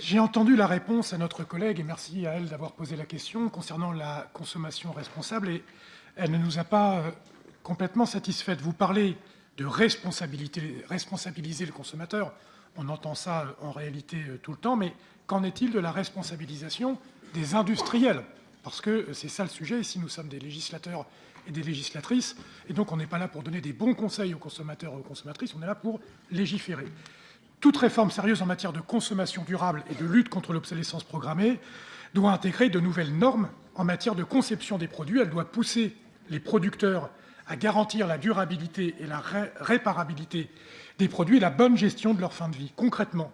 J'ai entendu la réponse à notre collègue, et merci à elle d'avoir posé la question concernant la consommation responsable, et elle ne nous a pas euh, complètement satisfaite. Vous parlez de responsabiliser le consommateur. On entend ça euh, en réalité euh, tout le temps, mais qu'en est-il de la responsabilisation des industriels? Parce que c'est ça le sujet. Ici, nous sommes des législateurs et des législatrices, et donc on n'est pas là pour donner des bons conseils aux consommateurs et aux consommatrices, on est là pour légiférer. Toute réforme sérieuse en matière de consommation durable et de lutte contre l'obsolescence programmée doit intégrer de nouvelles normes en matière de conception des produits. Elle doit pousser les producteurs à garantir la durabilité et la réparabilité des produits et la bonne gestion de leur fin de vie. Concrètement,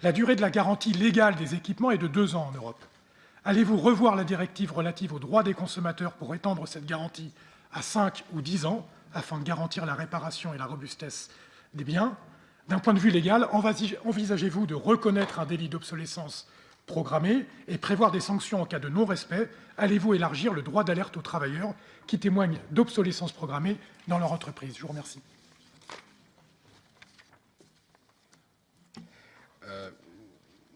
la durée de la garantie légale des équipements est de deux ans en Europe. Allez-vous revoir la directive relative aux droits des consommateurs pour étendre cette garantie à 5 ou 10 ans afin de garantir la réparation et la robustesse des biens? D'un point de vue légal, envisagez-vous de reconnaître un délit d'obsolescence programmée et prévoir des sanctions en cas de non-respect? Allez-vous élargir le droit d'alerte aux travailleurs qui témoignent d'obsolescence programmée dans leur entreprise? Je vous remercie. Euh,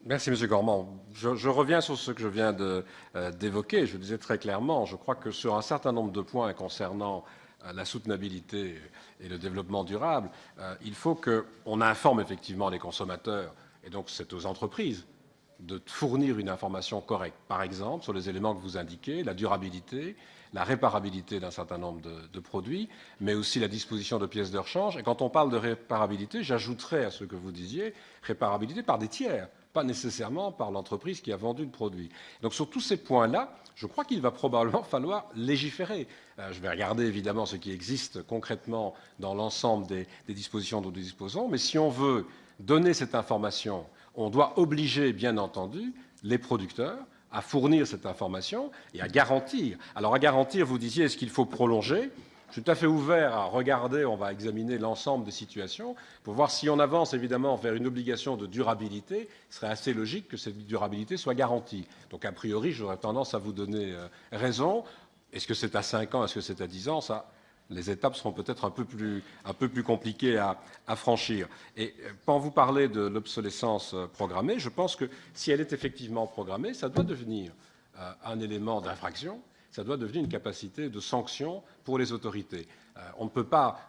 merci, M. Gormand. Je, reviens sur ce que je viens euh, d'évoquer. je disais très clairement, je crois que sur un certain nombre de points concernant la soutenabilité et le développement durable, il faut qu'on informe effectivement les consommateurs, et donc c'est aux entreprises de fournir une information correcte. Par exemple, sur les éléments que vous indiquez, la durabilité, la réparabilité d'un certain nombre de, produits, mais aussi la disposition de pièces de rechange. Et quand on parle de réparabilité, j'ajouterais à ce que vous disiez, réparabilité par des tiers, pas nécessairement par l'entreprise qui a vendu le produit. Donc sur tous ces points-là, je crois qu'il va probablement falloir légiférer. Euh, je vais regarder évidemment ce qui existe concrètement dans l'ensemble des, des dispositions dont nous disposons, mais si on veut donner cette information, on doit obliger, bien entendu, les producteurs à fournir cette information et à garantir. Alors à garantir, vous disiez, est-ce qu'il faut prolonger? Je suis tout à fait ouvert à regarder, on va examiner l'ensemble des situations pour voir si on avance évidemment vers une obligation de durabilité, il serait assez logique que cette durabilité soit garantie. Donc a priori, j'aurais tendance à vous donner euh, raison. Est-ce que c'est à 5 ans, est-ce que c'est à 10 ans? Ça, les étapes seront peut-être un peu plus, compliquées à, franchir. Et euh, quand vous parlez de l'obsolescence euh, programmée, je pense que si elle est effectivement programmée, ça doit devenir un élément d'infraction, ça doit devenir une capacité de sanction pour les autorités. on ne peut pas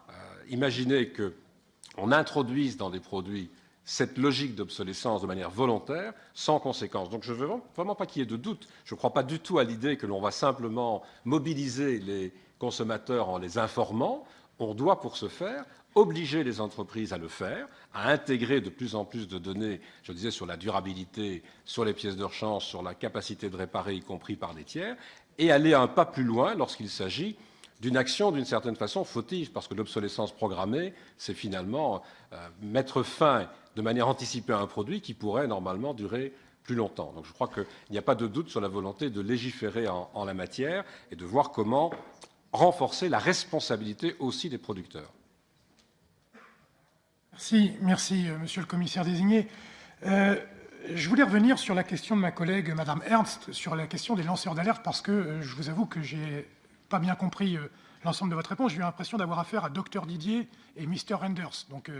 imaginer qu'on introduise dans des produits cette logique d'obsolescence de manière volontaire, sans conséquence. Donc je ne veux vraiment pas qu'il y ait de doute. Je ne crois pas du tout à l'idée que l'on va simplement mobiliser les consommateurs en les informant. On doit, pour ce faire, obliger les entreprises à le faire, à intégrer de plus en plus de données, je disais, sur la durabilité, sur les pièces de rechange, sur la capacité de réparer, y compris par des tiers, et aller un pas plus loin lorsqu'il s'agit d'une action d'une certaine façon fautive, parce que l'obsolescence programmée, c'est finalement euh, mettre fin de manière anticipée à un produit qui pourrait normalement durer plus longtemps. Donc je crois qu'il n'y a pas de doute sur la volonté de légiférer en, la matière et de voir comment renforcer la responsabilité aussi des producteurs. Merci, merci euh, Monsieur le commissaire désigné. Euh, je voulais revenir sur la question de ma collègue Madame Ernst, sur la question des lanceurs d'alerte, parce que euh, je vous avoue que j'ai pas bien compris l'ensemble de votre réponse. J'ai eu l'impression d'avoir affaire à Dr Didier et Mr Renders. Donc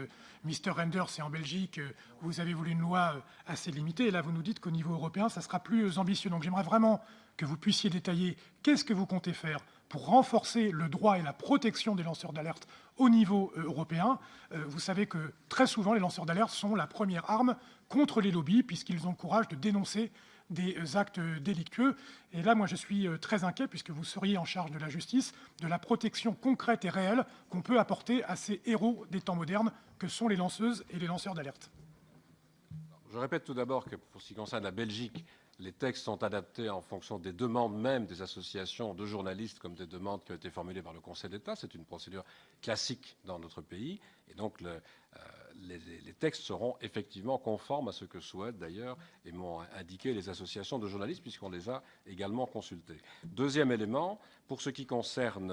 Mr Renders, c'est en Belgique, vous avez voulu une loi assez limitée, et là vous nous dites qu'au niveau européen, ça sera plus ambitieux. Donc j'aimerais vraiment que vous puissiez détailler qu'est-ce que vous comptez faire pour renforcer le droit et la protection des lanceurs d'alerte au niveau euh, européen. Euh, vous savez que très souvent, les lanceurs d'alerte sont la première arme contre les lobbies, puisqu'ils ont le courage de dénoncer des euh, actes délictueux. Et là, moi, je suis très inquiet, puisque vous seriez en charge de la justice, de la protection concrète et réelle qu'on peut apporter à ces héros des temps modernes que sont les lanceuses et les lanceurs d'alerte. Je répète tout d'abord que pour ce qui concerne la Belgique, les textes sont adaptés en fonction des demandes même des associations de journalistes comme des demandes qui ont été formulées par le Conseil d'État. C'est une procédure classique dans notre pays. Et donc, euh, les, textes seront effectivement conformes à ce que souhaitent d'ailleurs et m'ont indiqué les associations de journalistes puisqu'on les a également consultés. Deuxième élément, pour ce qui concerne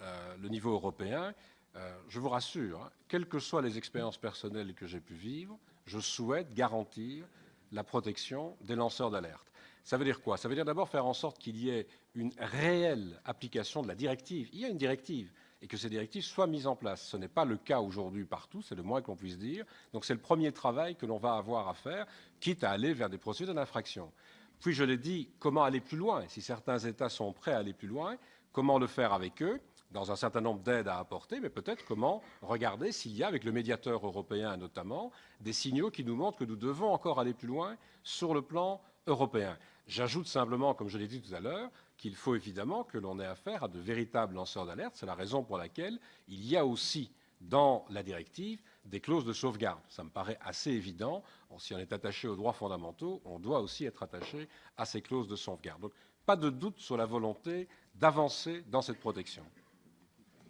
euh, le niveau européen, euh, je vous rassure, hein, quelles que soient les expériences personnelles que j'ai pu vivre, je souhaite garantir la protection des lanceurs d'alerte. Ça veut dire quoi? Ça veut dire d'abord faire en sorte qu'il y ait une réelle application de la directive. Il y a une directive. et que ces directives soient mises en place. Ce n'est pas le cas aujourd'hui partout, c'est le moins qu'on puisse dire. Donc c'est le premier travail que l'on va avoir à faire, quitte à aller vers des procédures d'infraction. Puis je l'ai dit, comment aller plus loin? Si certains États sont prêts à aller plus loin, comment le faire avec eux? Dans un certain nombre d'aides à apporter, mais peut-être comment regarder s'il y a, avec le médiateur européen notamment, des signaux qui nous montrent que nous devons encore aller plus loin sur le plan européen. J'ajoute simplement, comme je l'ai dit tout à l'heure, qu'il faut évidemment que l'on ait affaire à de véritables lanceurs d'alerte. C'est la raison pour laquelle il y a aussi dans la directive des clauses de sauvegarde. Ça me paraît assez évident. Si on est attaché aux droits fondamentaux, on doit aussi être attaché à ces clauses de sauvegarde. Donc, pas de doute sur la volonté d'avancer dans cette protection.